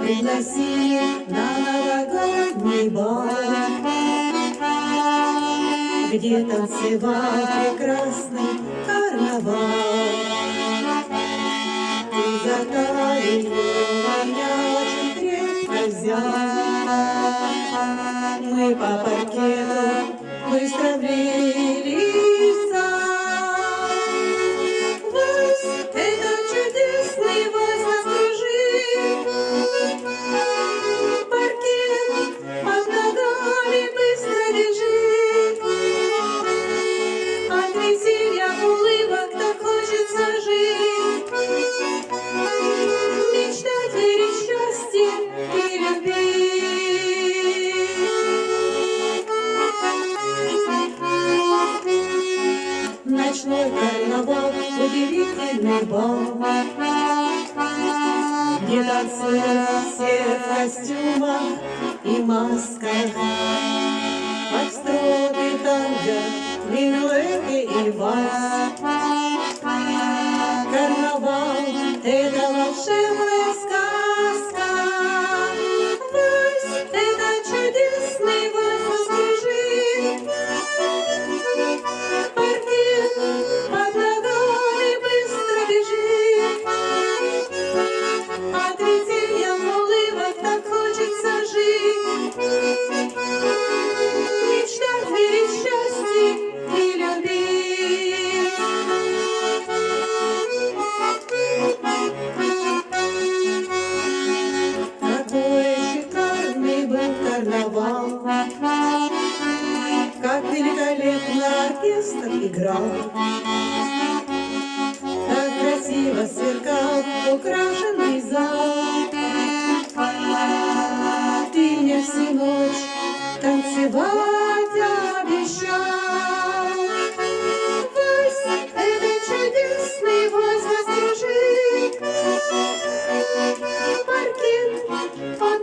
приноси, дорогой мой Бог, где танцевал прекрасный карнавал. Ты за талию меня очень крепко взял, мы по паркету быстро влезли. Ночной карнавал, удивительный бал, Где танцуют все в костюмах и масках. Фокстроты, танго, минуэты и вальс. Карнавал — это волшебная карнавал, Как великолепно оркестр играл, давать обещать. Пусть этот чудесный возраст дружит, Паркин под